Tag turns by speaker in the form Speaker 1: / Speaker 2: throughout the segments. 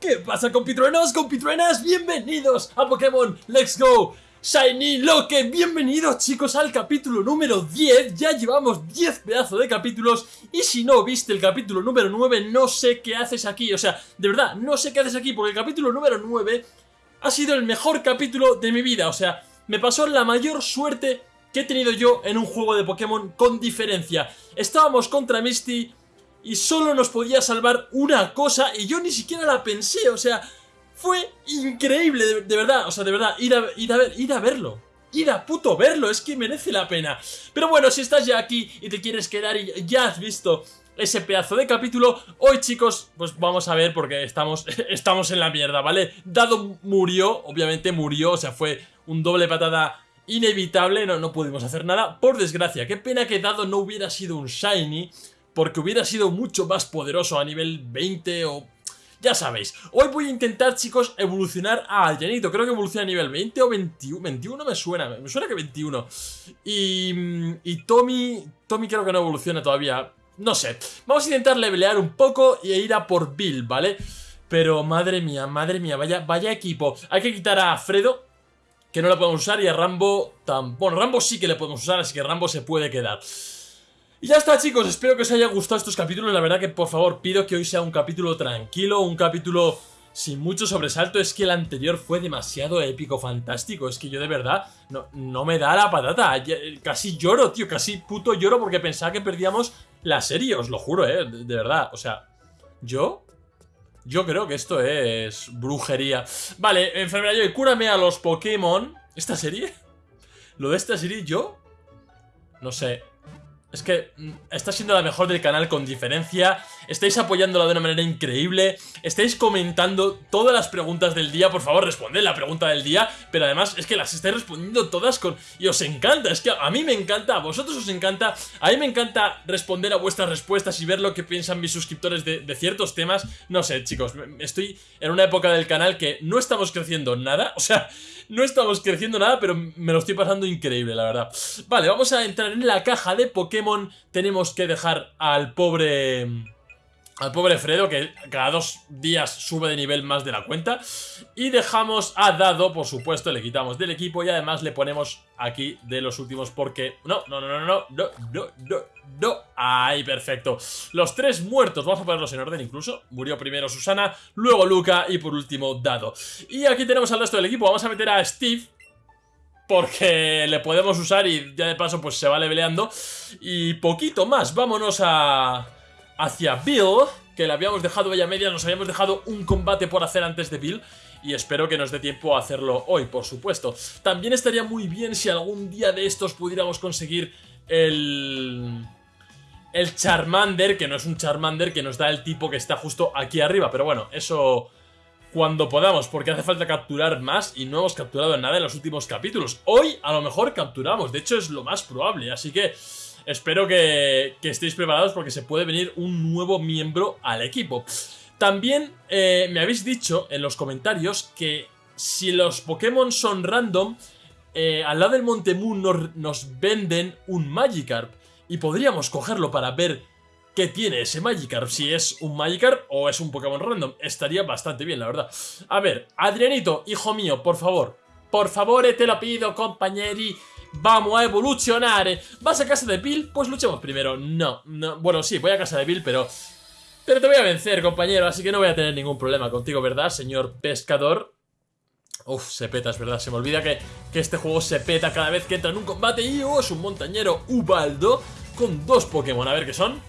Speaker 1: ¿Qué pasa compitruenos, compitruenas? Bienvenidos a Pokémon Let's Go. Shiny Loque, bienvenidos chicos al capítulo número 10 Ya llevamos 10 pedazos de capítulos Y si no viste el capítulo número 9 No sé qué haces aquí. O sea, de verdad, no sé qué haces aquí Porque el capítulo número 9 ha sido el mejor capítulo de mi vida. O sea, me pasó la mayor suerte que he tenido yo en un juego de Pokémon con diferencia. Estábamos contra Misty y solo nos podía salvar una cosa y yo ni siquiera la pensé, o sea, fue increíble, de, verdad, o sea, de verdad, ir a, ir, a ir a verlo. Ir a puto verlo, es que merece la pena. Pero bueno, si estás ya aquí y te quieres quedar y ya has visto ese pedazo de capítulo, hoy chicos, pues vamos a ver porque estamos, estamos en la mierda, ¿vale? Dado murió, obviamente murió, o sea, fue un doble patada inevitable, no, no pudimos hacer nada, por desgracia. Qué pena que Dado no hubiera sido un Shiny, porque hubiera sido mucho más poderoso a nivel 20 o... Ya sabéis, hoy voy a intentar, chicos, evolucionar a Adrianito. Creo que evoluciona a nivel 20 o 21. 21 me suena, me suena que 21. Y, y Tommy... Tommy creo que no evoluciona todavía. No sé. Vamos a intentar levelear un poco y ir a por Bill, ¿vale? Pero madre mía, madre mía, vaya, vaya equipo. Hay que quitar a Fredo, que no lo podemos usar, y a Rambo... Tan... Bueno, Rambo sí que le podemos usar, así que Rambo se puede quedar. Y ya está chicos, espero que os haya gustado estos capítulos, la verdad que por favor pido que hoy sea un capítulo tranquilo, un capítulo sin mucho sobresalto, es que el anterior fue demasiado épico, fantástico, es que yo de verdad no, no me da la patata, casi lloro tío, casi puto lloro porque pensaba que perdíamos la serie, os lo juro, eh, de, verdad, o sea, yo... Yo creo que esto es brujería. Vale, enfermera yo, cúrame a los Pokémon. ¿Esta serie? Lo de esta serie, yo... No sé, es que mm, está siendo la mejor del canal con diferencia, estáis apoyándola de una manera increíble, estáis comentando todas las preguntas del día, por favor responded la pregunta del día, pero además es que las estáis respondiendo todas con... y os encanta, es que a mí me encanta, a vosotros os encanta, a mí me encanta responder a vuestras respuestas y ver lo que piensan mis suscriptores de, de ciertos temas, no sé chicos, estoy en una época del canal que no estamos creciendo nada, o sea, no estamos creciendo nada, pero me lo estoy pasando increíble, la verdad. Vale, vamos a entrar en la caja de Pokémon. Tenemos que dejar al pobre... Al pobre Fredo, que cada dos días sube de nivel más de la cuenta. Y dejamos a Dado, por supuesto, le quitamos del equipo y además le ponemos aquí de los últimos porque... No, no, no, no, no, no, no, no, no. Ahí, perfecto. Los tres muertos, vamos a ponerlos en orden incluso. Murió primero Susana, luego Luca y por último Dado. Y aquí tenemos al resto del equipo. Vamos a meter a Steve, porque le podemos usar y ya de paso pues se va leveleando. Y poquito más, vámonos a hacia Bill, que le habíamos dejado ella media, nos habíamos dejado un combate por hacer antes de Bill, y espero que nos dé tiempo a hacerlo hoy, por supuesto. También estaría muy bien si algún día de estos pudiéramos conseguir el... El Charmander, que no es un Charmander, que nos da el tipo que está justo aquí arriba, pero bueno, eso cuando podamos, porque hace falta capturar más y no hemos capturado nada en los últimos capítulos. Hoy a lo mejor capturamos, de hecho es lo más probable, así que espero que, estéis preparados porque se puede venir un nuevo miembro al equipo. También eh, me habéis dicho en los comentarios que si los Pokémon son random, eh, al lado del Monte Moon nos, nos, venden un Magikarp y podríamos cogerlo para ver qué tiene ese Magikarp, si es un Magikarp o es un Pokémon random. Estaría bastante bien, la verdad. A ver, Adrianito, hijo mío, por favor, por favor, te lo pido, compañeri, Vamos a evolucionar. ¿Vas a casa de Bill? Pues luchemos primero. No, no, bueno sí, voy a casa de Bill, pero... Pero te voy a vencer, compañero Así que no voy a tener ningún problema contigo, ¿verdad, señor pescador? Uf, se peta, es verdad Se me olvida que, que este juego se peta cada vez que entra en un combate Y oh, es un montañero Ubaldo Con dos Pokémon, a ver qué son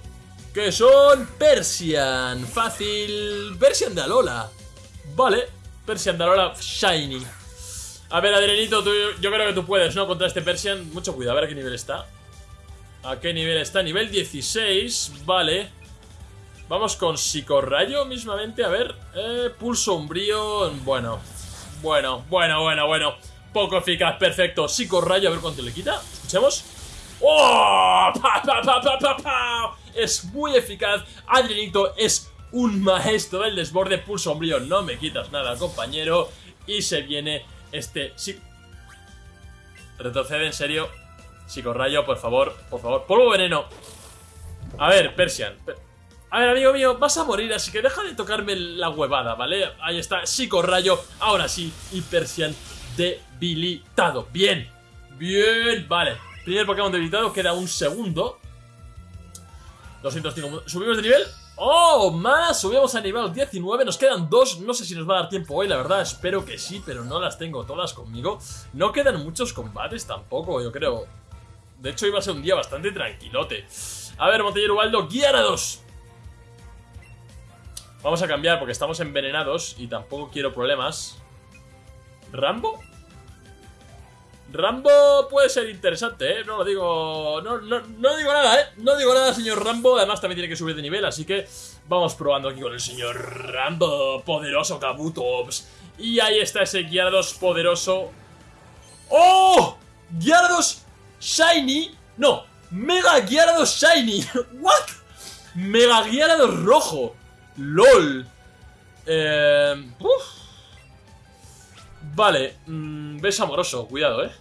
Speaker 1: Que son Persian. Fácil. Persian de Alola. Vale, Persian de Alola Shiny a ver, Adrianito, yo creo que tú puedes, ¿no? Contra este Persian. Mucho cuidado, a ver a qué nivel está. ¿A qué nivel está? Nivel 16, vale. Vamos con Psicorrayo mismamente, a ver. Eh, pulso umbrío, bueno. Bueno, bueno, bueno, bueno. Poco eficaz, perfecto. Psicorrayo, a ver cuánto le quita. Escuchemos. ¡Oh! ¡Pa, pa, pa, pa, pa, pa! Es muy eficaz. Adrianito es un maestro del desborde. Pulso umbrío, no me quitas nada, compañero. Y se viene este... Sí. Retrocede, en serio. Psicorrayo, por favor, por favor. ¡Polvo veneno! A ver, Persian. A ver, amigo mío, vas a morir, así que deja de tocarme la huevada, ¿vale? Ahí está, psicorrayo. Ahora sí, Hypersian debilitado. Bien, bien, vale. Primer Pokémon debilitado, queda un segundo. 205. ¿Subimos de nivel? ¡Oh! Más, subimos a nivel 19, nos quedan dos, no sé si nos va a dar tiempo hoy, la verdad, espero que sí, pero no las tengo todas conmigo. No quedan muchos combates tampoco, yo creo. De hecho, iba a ser un día bastante tranquilote. A ver, Montellero Ubaldo, Guiarados. Vamos a cambiar porque estamos envenenados y tampoco quiero problemas. ¿Rambo? Rambo puede ser interesante, ¿eh? No lo digo... No, no, digo nada, ¿eh? No digo nada, señor Rambo. Además, también tiene que subir de nivel, así que vamos probando aquí con el señor Rambo. Poderoso Kabutops. Y ahí está ese Gyarados poderoso. ¡Oh! Gyarados Shiny. No, Mega Gyarados Shiny. ¿What? Mega Gyarados rojo. LOL. Eh... Uf. Vale, mmm, ves amoroso, cuidado, eh.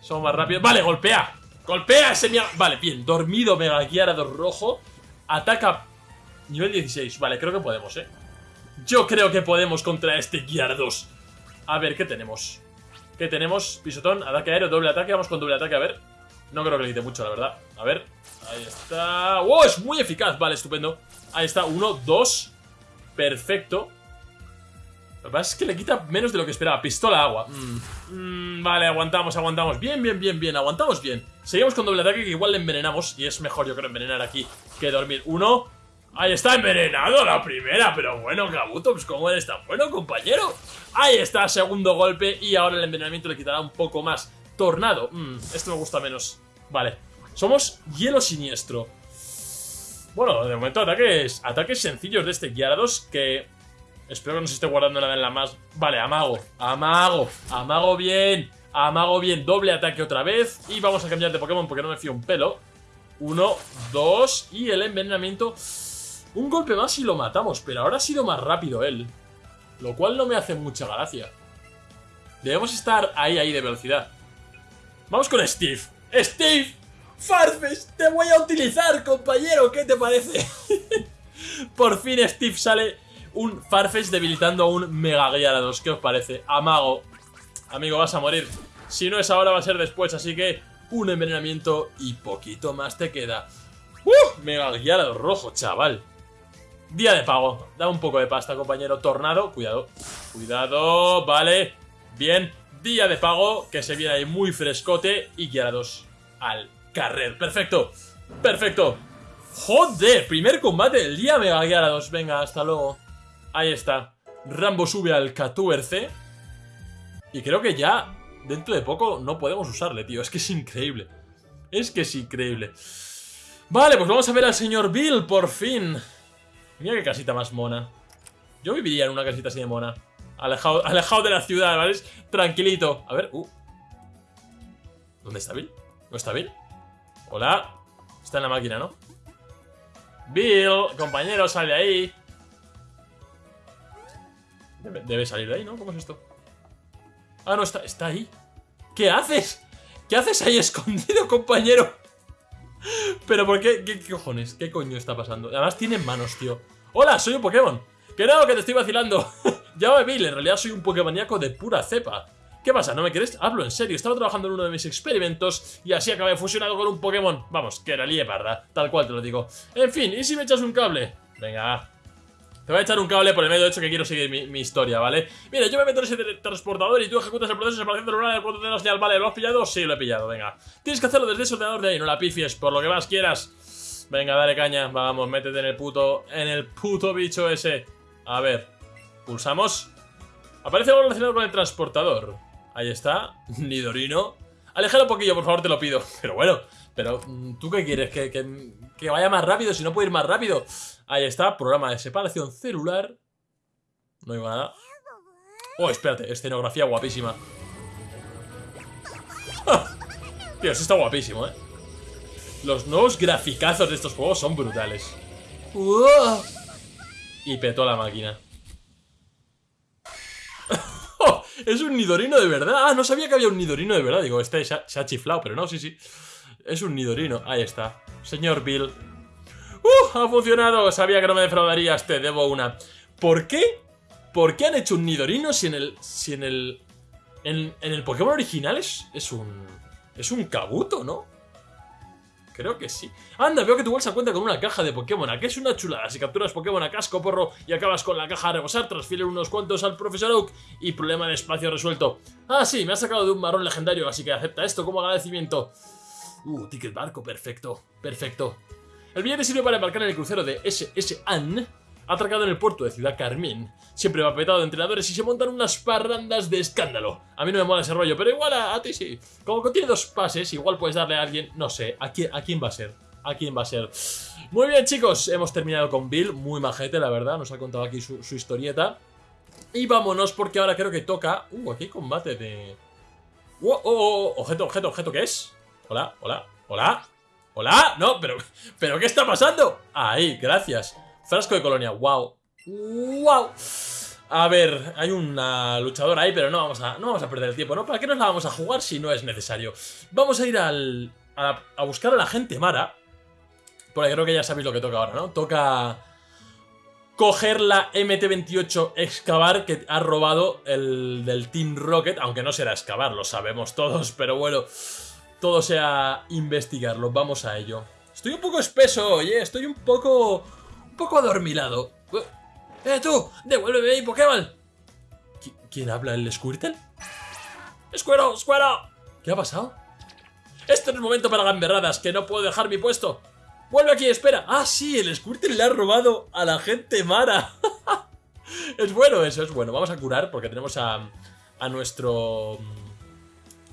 Speaker 1: Somos más rápidos Vale, golpea, golpea ese mía Vale, bien, dormido Mega Gyarados rojo. Ataca nivel 16 Vale, creo que podemos, eh. Yo creo que podemos contra este Gyarados A ver, ¿qué tenemos? ¿Qué tenemos? Pisotón, ataque aéreo, doble ataque. Vamos con doble ataque, a ver. No creo que le quite mucho, la verdad. A ver, ahí está. ¡Wow! Es muy eficaz, vale, estupendo. Ahí está, uno, dos. Perfecto lo que pasa es que le quita menos de lo que esperaba. Pistola agua. Mm. Mm, vale, aguantamos, aguantamos. Bien, bien, bien, bien. Aguantamos bien. Seguimos con doble ataque que igual le envenenamos. Y es mejor, yo creo, envenenar aquí que dormir. Uno. Ahí está envenenado la primera. Pero bueno, Kabuto, pues cómo eres tan bueno, compañero. Ahí está, segundo golpe. Y ahora el envenenamiento le quitará un poco más. Tornado. Mm, esto me gusta menos. Vale. Somos hielo siniestro. Bueno, de momento ataques, ataques sencillos de este Gyarados que Espero que no se esté guardando nada en la más... Vale, amago, amago, amago bien, amago bien. Doble ataque otra vez. Y vamos a cambiar de Pokémon porque no me fío un pelo. Uno, dos y el envenenamiento. Un golpe más y lo matamos, pero ahora ha sido más rápido él. Lo cual no me hace mucha gracia. Debemos estar ahí, ahí de velocidad. Vamos con Steve. ¡Steve! ¡Farfes! ¡Te voy a utilizar, compañero! ¿Qué te parece? Por fin Steve sale un Farfetch debilitando a un Mega Gyarados. ¿Qué os parece? Amago. Amigo, vas a morir. Si no es ahora, va a ser después. Así que un envenenamiento y poquito más te queda. ¡Uh! Mega Gyarados rojo, chaval. Día de pago. Da un poco de pasta, compañero. Tornado. Cuidado. Cuidado. Vale. Bien. Día de pago. Que se viene ahí muy frescote. Y Gyarados al carrer. Perfecto. Perfecto. Joder. Primer combate del día, Mega Gyarados. Venga, hasta luego. Ahí está. Rambo sube al 14. Y creo que ya, dentro de poco, no podemos usarle, tío. Es que es increíble. Es que es increíble. Vale, pues vamos a ver al señor Bill, por fin. Mira qué casita más mona. Yo viviría en una casita así de mona. Alejado, alejado de la ciudad, ¿vale? Tranquilito. A ver, uh. ¿Dónde está Bill? ¿No está Bill? Hola. Está en la máquina, ¿no? Bill, compañero, sale ahí. Debe, salir de ahí, ¿no? ¿Cómo es esto? Ah, no, está, está ahí. ¿Qué haces? ¿Qué haces ahí escondido, compañero? Pero ¿por qué? qué? cojones? ¿Qué coño está pasando? Además tiene manos, tío. ¡Hola! Soy un Pokémon. ¡Que no! ¡Que te estoy vacilando! ya me vi, en realidad soy un Pokémoníaco de pura cepa. ¿Qué pasa? ¿No me quieres? Hablo en serio, estaba trabajando en uno de mis experimentos y así acabé fusionado con un Pokémon. Vamos, que era lieparda, tal cual te lo digo. En fin, ¿y si me echas un cable? Venga, te voy a echar un cable por el medio, de hecho que quiero seguir mi, historia, ¿vale? Mira, yo me meto en ese transportador y tú ejecutas el proceso de separación celular del cuarto de señal, ¿vale? ¿Lo has pillado? Sí, lo he pillado, venga. Tienes que hacerlo desde ese ordenador de ahí, no la pifies, por lo que más quieras. Venga, dale caña, vamos, métete en el puto, en el puto bicho ese. A ver, pulsamos. Aparece algo relacionado con el transportador. Ahí está, Nidorino. Alejalo un poquillo, por favor, te lo pido. Pero bueno, pero mm, ¿tú qué quieres? ¿Que, que, que vaya más rápido? Si no puedo ir más rápido. Ahí está, programa de separación celular. No digo nada. Oh, espérate, escenografía guapísima. Tío, eso está guapísimo, ¿eh? Los nuevos graficazos de estos juegos son brutales. Y petó la máquina. Oh, es un Nidorino de verdad. Ah, no sabía que había un Nidorino de verdad. Digo, este se ha, se ha chiflado, pero no, sí, sí. Es un Nidorino. Ahí está. Señor Bill, ¡Uh! Ha funcionado. Sabía que no me defraudarías. Te debo una. ¿Por qué? ¿Por qué han hecho un Nidorino si en el... Si en el... En, el Pokémon original es, es un... Es un Kabuto, ¿no? Creo que sí. Anda, veo que tu bolsa cuenta con una caja de Pokémon. Aquí es una chulada. Si capturas Pokémon a casco porro y acabas con la caja a rebosar, transfiere unos cuantos al profesor Oak y problema de espacio resuelto. Ah, sí, me ha sacado de un marrón legendario, así que acepta esto como agradecimiento. Uh, ticket barco, perfecto, perfecto. El billete sirve para embarcar el crucero de SS Anne atracado en el puerto de Ciudad Carmín. Siempre va petado de entrenadores y se montan unas parrandas de escándalo. A mí no me mola ese rollo, pero igual a, ti sí. Como contiene dos pases, igual puedes darle a alguien... No sé, ¿a quién, a quién va a ser? ¿A quién va a ser? Muy bien, chicos, hemos terminado con Bill. Muy majete, la verdad. Nos ha contado aquí su, historieta. Y vámonos, porque ahora creo que toca... Uh, aquí hay combate de... Oh, oh, oh, objeto, objeto, objeto, ¿qué es? Hola, hola, hola, hola. No, pero, pero ¿qué está pasando? Ahí, gracias. Frasco de colonia, wow. ¡Wow! A ver, hay una luchadora ahí, pero no vamos a, no vamos a perder el tiempo, ¿no? ¿Para qué nos la vamos a jugar si no es necesario? Vamos a ir al, a, buscar a la gente Mara. Porque creo que ya sabéis lo que toca ahora, ¿no? Toca coger la MT-28 excavar que ha robado el del Team Rocket, aunque no será excavar, lo sabemos todos, pero bueno, todo sea investigarlo, vamos a ello. Estoy un poco espeso, oye, estoy un poco poco adormilado. ¡Eh, tú! ¡Devuélveme mi Pokémon! ¿Quién habla? ¿El Squirtle? ¡Escuero! ¡Escuero! ¿Qué ha pasado? Este no es momento para gamberradas, que no puedo dejar mi puesto. ¡Vuelve aquí, espera! ¡Ah, sí! El Squirtle le ha robado a la gente Mara. es bueno eso, es bueno. Vamos a curar porque tenemos a, a nuestro... Mm,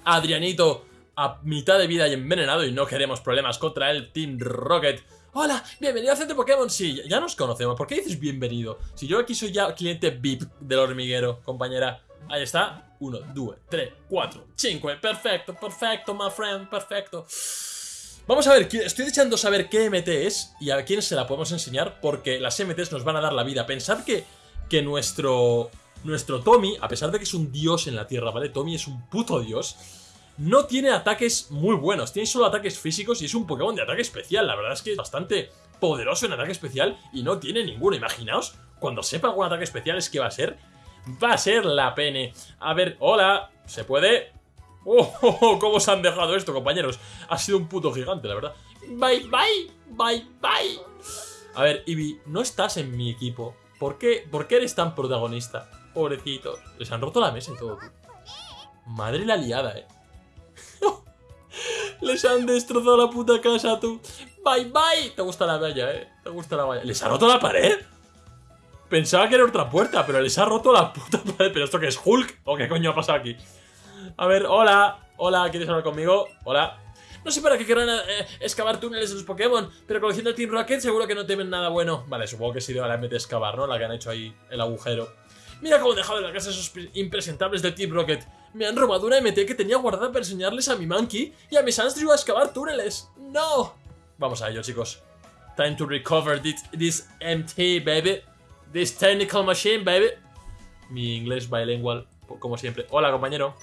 Speaker 1: Adrianito a mitad de vida y envenenado y no queremos problemas contra el Team Rocket. Hola, bienvenido al centro Pokémon. Sí, ya nos conocemos. ¿Por qué dices bienvenido? Si yo aquí soy ya cliente VIP del hormiguero, compañera. Ahí está. Uno, dos, tres, cuatro, cinco. Perfecto, perfecto, my friend, perfecto. Vamos a ver, estoy deseando saber qué MT es y a quién se la podemos enseñar porque las MTs nos van a dar la vida. Pensad que, que nuestro, nuestro Tommy, a pesar de que es un dios en la tierra, ¿vale? Tommy es un puto dios no tiene ataques muy buenos, tiene solo ataques físicos y es un Pokémon de ataque especial. La verdad es que es bastante poderoso en ataque especial y no tiene ninguno. Imaginaos, cuando sepa algún ataque especial es que va a ser... Va a ser la pene. A ver, hola, ¿se puede? Oh, oh, oh, ¿cómo se han dejado esto, compañeros? Ha sido un puto gigante, la verdad. Bye, bye, bye, bye. A ver, Eevee, no estás en mi equipo. ¿Por qué, ¿Por qué eres tan protagonista? Pobrecitos. Les han roto la mesa y todo. Madre la liada, eh. Les han destrozado la puta casa, tú. Bye, bye. Te gusta la valla, eh. Te gusta la valla. ¿Les ha roto la pared? Pensaba que era otra puerta, pero les ha roto la puta pared. ¿Pero esto qué es Hulk? ¿O qué coño ha pasado aquí? A ver, hola. Hola, ¿quieres hablar conmigo? Hola. No sé para qué querrán eh, excavar túneles de los Pokémon, pero conociendo el Team Rocket seguro que no temen nada bueno. Vale, supongo que sido la MT excavar, ¿no? La que han hecho ahí el agujero. Mira cómo he dejado en la casa esos impresentables del Team Rocket. Me han robado una MT que tenía guardada para enseñarles a mi Monkey y a mis Andrew a excavar túneles. ¡No! Vamos a ello, chicos. Time to recover this, this MT, baby. This technical machine, baby. Mi inglés bilingual, como siempre. Hola, compañero.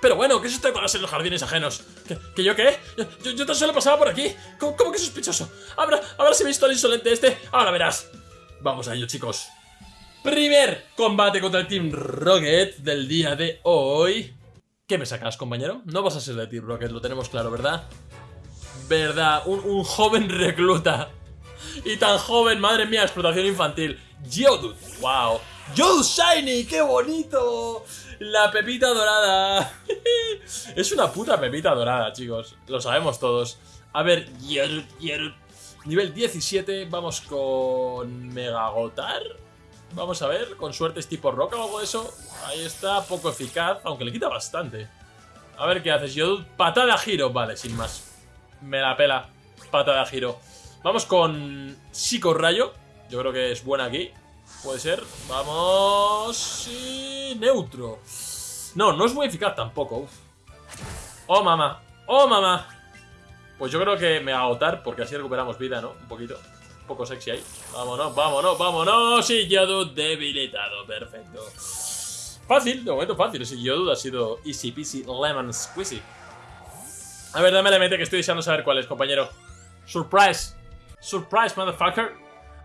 Speaker 1: Pero bueno, ¿qué es esto de colarse en los jardines ajenos? ¿Que, yo qué? Yo, yo, tan solo pasaba por aquí. ¿Cómo, cómo que sospechoso? ¿Habrá, ¿Habrás visto al insolente este? Ahora verás. Vamos a ello, chicos. Primer combate contra el Team Rocket del día de hoy. ¿Qué me sacas, compañero? No vas a ser de Team Rocket, lo tenemos claro, ¿verdad? Verdad, un, joven recluta. Y tan joven, madre mía, explotación infantil. Geodude, wow. Geodude Shiny, qué bonito. La pepita dorada. es una puta pepita dorada, chicos. Lo sabemos todos. A ver, Geodude. Nivel 17, vamos con Megagotar. Vamos a ver, con suerte es tipo roca o algo de eso. Ahí está, poco eficaz, aunque le quita bastante. A ver qué haces. Yo, patada giro. Vale, sin más. Me la pela. Patada giro. Vamos con Psico Rayo. Yo creo que es buena aquí. Puede ser. Vamos. Sí, neutro. No, no es muy eficaz tampoco. Oh, mamá. Oh, mamá. Pues yo creo que me va a agotar porque así recuperamos vida, ¿no? Un poquito poco sexy ahí. Vámonos, vámonos, vámonos. Y Yodu debilitado. Perfecto. Fácil, de momento fácil. Ese Yodu ha sido easy peasy lemon squeezy. A ver, dame la mente que estoy deseando saber cuál es, compañero. Surprise. Surprise, motherfucker.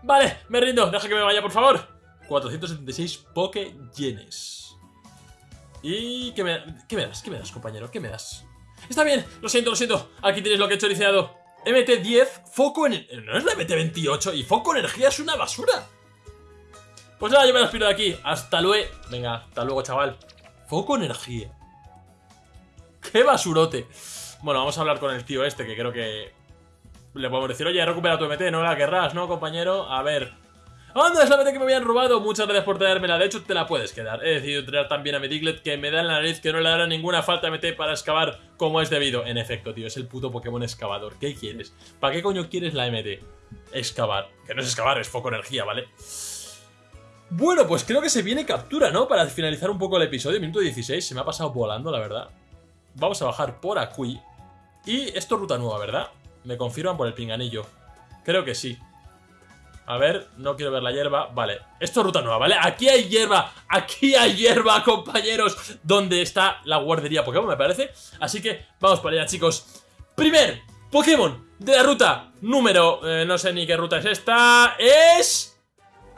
Speaker 1: Vale, me rindo. Deja que me vaya, por favor. 476 Poke Yenes. ¿Y qué me, qué me das? ¿Qué me das, compañero? ¿Qué me das? Está bien, lo siento, lo siento. Aquí tienes lo que he choriceado. MT10, foco en... No es la MT28 y foco energía es una basura. Pues nada, yo me despido de aquí. Hasta luego. Venga, hasta luego, chaval. Foco energía. ¡Qué basurote! Bueno, vamos a hablar con el tío este, que creo que... Le podemos decir, oye, recupera tu MT, no la querrás, ¿no, compañero? A ver... ¡Anda, es la MT que me habían robado! Muchas gracias por traérmela, de hecho te la puedes quedar. He decidido traer también a mi Diglett, que me da en la nariz que no le dará ninguna falta MT para excavar como es debido. En efecto, tío, es el puto Pokémon excavador. ¿Qué quieres? ¿Para qué coño quieres la MT? Excavar. Que no es excavar, es foco energía, ¿vale? Bueno, pues creo que se viene captura, ¿no? Para finalizar un poco el episodio, minuto 16, se me ha pasado volando, la verdad. Vamos a bajar por aquí. Y esto es ruta nueva, ¿verdad? Me confirman por el pinganillo. Creo que sí. A ver, no quiero ver la hierba. Vale, esto es ruta nueva, ¿vale? Aquí hay hierba, aquí hay hierba, compañeros. Donde está la guardería Pokémon, me parece. Así que vamos para allá, chicos. Primer Pokémon de la ruta número... Eh, no sé ni qué ruta es esta. Es...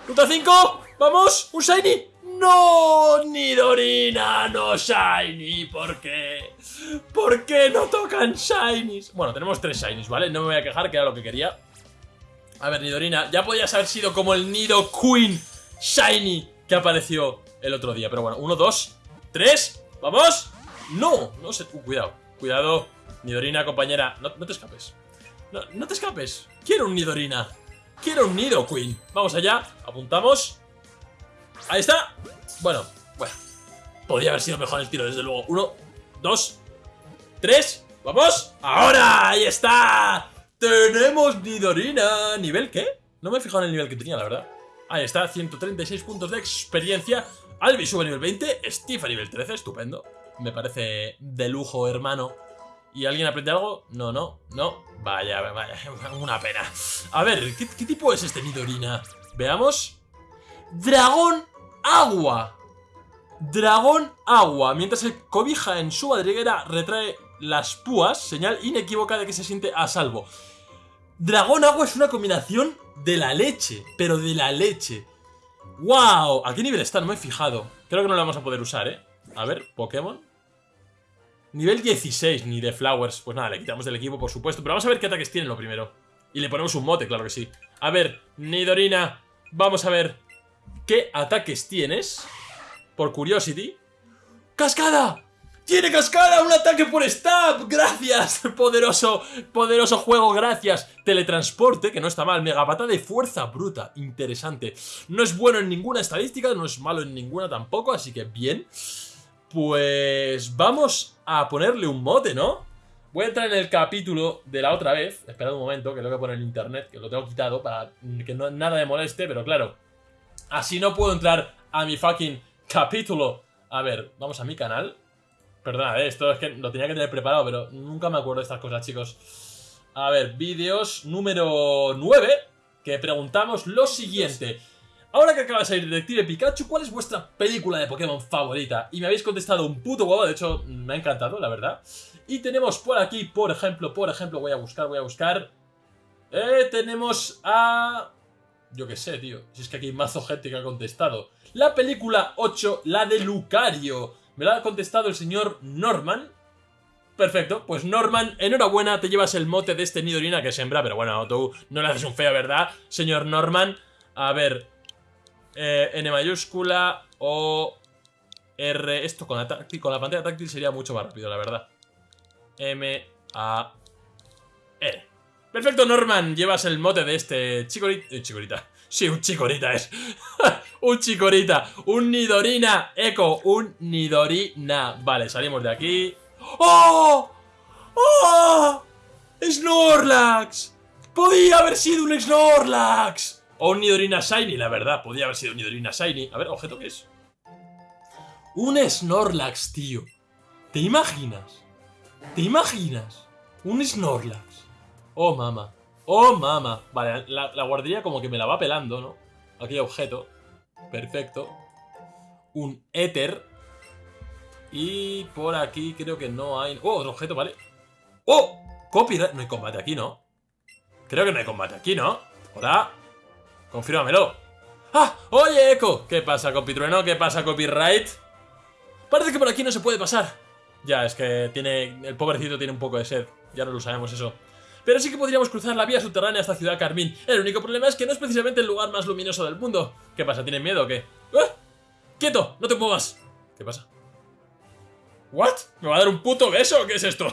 Speaker 1: Ruta 5. ¡Vamos! ¡Un Shiny! ¡No! Nidorina, no Shiny. ¿Por qué? ¿Por qué no tocan Shinies? Bueno, tenemos tres Shinies, ¿vale? No me voy a quejar, que era lo que quería. A ver, Nidorina, ya podías haber sido como el Nido Queen Shiny que apareció el otro día. Pero bueno, uno, dos, tres, ¡vamos! ¡No! No sé, uh, cuidado, cuidado Nidorina, compañera, no, te escapes no, no te escapes, quiero un Nidorina Quiero un Nido Queen Vamos allá, apuntamos Ahí está. Bueno, bueno. Podría haber sido mejor el tiro, desde luego. Uno, dos, tres. ¡Vamos! ¡Ahora! ¡Ahí está! ¡Tenemos Nidorina! ¿Nivel qué? No me he fijado en el nivel que tenía, la verdad. Ahí está, 136 puntos de experiencia. Albi sube a nivel 20, Steve a nivel 13, estupendo. Me parece de lujo, hermano. ¿Y alguien aprende algo? No, no, no. Vaya, vaya, una pena. A ver, ¿qué, tipo es este Nidorina? Veamos. Dragón agua. Dragón agua. Mientras el cobija en su madriguera retrae las púas, señal inequívoca de que se siente a salvo. Dragón agua es una combinación de la leche, pero de la leche. ¡Wow! ¿A qué nivel está? No me he fijado. Creo que no lo vamos a poder usar, ¿eh? A ver, Pokémon. Nivel 16, ni de Flowers. Pues nada, le quitamos del equipo, por supuesto. Pero vamos a ver qué ataques tiene lo primero. Y le ponemos un mote, claro que sí. A ver, Nidorina. Vamos a ver ¿Qué ataques tienes? Por Curiosity. ¡Cascada! ¡Tiene cascada! ¡Un ataque por stab! ¡Gracias! Poderoso, poderoso juego, gracias. Teletransporte, que no está mal. Megapata de fuerza bruta. Interesante. No es bueno en ninguna estadística, no es malo en ninguna tampoco, así que bien. Pues vamos a ponerle un mote, ¿no? Voy a entrar en el capítulo de la otra vez. Esperad un momento, que lo voy a poner en internet, que lo tengo quitado para que no, nada me moleste, pero claro, Así no puedo entrar a mi fucking capítulo. A ver, vamos a mi canal. Perdona, eh, esto es que lo tenía que tener preparado, pero nunca me acuerdo de estas cosas, chicos. A ver, vídeos número 9, que preguntamos lo siguiente. Ahora que acaba de salir Detective Pikachu, ¿cuál es vuestra película de Pokémon favorita? Y me habéis contestado un puto huevo, de hecho, me ha encantado, la verdad. Y tenemos por aquí, por ejemplo, por ejemplo, voy a buscar, voy a buscar... Eh, tenemos a... Yo qué sé, tío. Si es que aquí hay mazo gente que ha contestado. La película 8, la de Lucario. Me la ha contestado el señor Norman. Perfecto, pues Norman, enhorabuena, te llevas el mote de este Nidorina que sembra, pero bueno, tú no le haces un feo, ¿verdad? Señor Norman, a ver, eh, N mayúscula o R, esto con la, la pantalla táctil sería mucho más rápido, la verdad. M, A, R. Perfecto, Norman, llevas el mote de este chicorita. Eh. Sí, un chicorita es. un chicorita. Un Nidorina. Eco, un Nidorina. Vale, salimos de aquí. ¡Oh! ¡Oh! ¡Snorlax! Podía haber sido un Snorlax. O un Nidorina Shiny, la verdad. Podía haber sido un Nidorina Shiny. A ver, objeto qué es. Un Snorlax, tío. ¿Te imaginas? ¿Te imaginas? Un Snorlax. Oh, mama. Oh, mama. Vale, la, guardería como que me la va pelando, ¿no? Aquí objeto. Perfecto. Un éter. Y por aquí creo que no hay... Oh, otro objeto, vale. ¡Oh! Copyright. No hay combate aquí, ¿no? Creo que no hay combate aquí, ¿no? Hola. Confírmamelo. ¡Ah! ¡Oye, Echo! ¿Qué pasa, compitrueno? ¿Qué pasa, copyright? Parece que por aquí no se puede pasar. Ya, es que tiene... El pobrecito tiene un poco de sed. Ya no lo sabemos eso. Pero sí que podríamos cruzar la vía subterránea hasta Ciudad Carmín. El único problema es que no es precisamente el lugar más luminoso del mundo. ¿Qué pasa? ¿Tienen miedo o qué? ¡Ah! ¡Quieto! ¡No te muevas! ¿Qué pasa? ¿What? ¿Me va a dar un puto beso? ¿Qué es esto?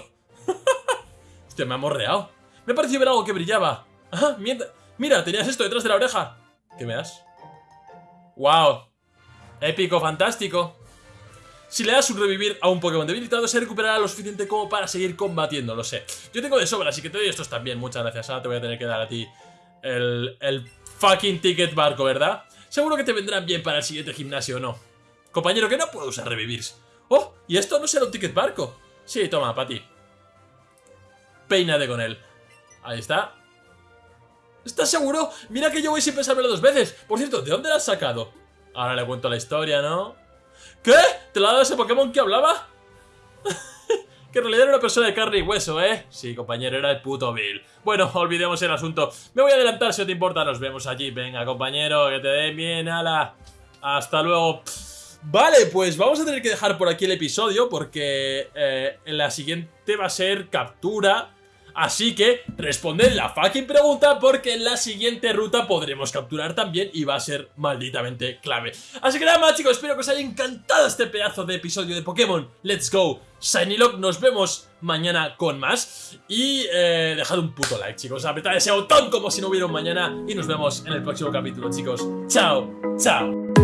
Speaker 1: Hostia, me ha morreado. Me ha parecido ver algo que brillaba. Ajá, mira, mira, tenías esto detrás de la oreja. ¿Qué me das? ¡Wow! Épico, fantástico. Si le das un revivir a un Pokémon debilitado, se recuperará lo suficiente como para seguir combatiendo, lo sé. Yo tengo de sobra, así que te doy estos también, muchas gracias. Ahora te voy a tener que dar a ti el, el fucking ticket barco, ¿verdad? Seguro que te vendrán bien para el siguiente gimnasio, ¿o no? Compañero, que no puedo usar revivirs. ¡Oh! ¿Y esto no será un ticket barco? Sí, toma, para ti. Peínate con él. Ahí está. ¿Estás seguro? Mira que yo voy sin pensármelo dos veces. Por cierto, ¿de dónde la has sacado? Ahora le cuento la historia, ¿no? ¿Qué? ¿Te la ha dado ese Pokémon que hablaba? que en realidad era una persona de carne y hueso, ¿eh? Sí, compañero, era el puto Bill. Bueno, olvidemos el asunto. Me voy a adelantar si no te importa. Nos vemos allí. Venga, compañero, que te den bien, ala. Hasta luego. Vale, pues vamos a tener que dejar por aquí el episodio porque eh, la siguiente va a ser captura Así que responded la fucking pregunta porque en la siguiente ruta podremos capturar también y va a ser malditamente clave. Así que nada más chicos, espero que os haya encantado este pedazo de episodio de Pokémon Let's Go Shiny Lock. Nos vemos mañana con más y eh, dejad un puto like chicos, apretad ese botón como si no hubiera un mañana y nos vemos en el próximo capítulo chicos. Chao, chao.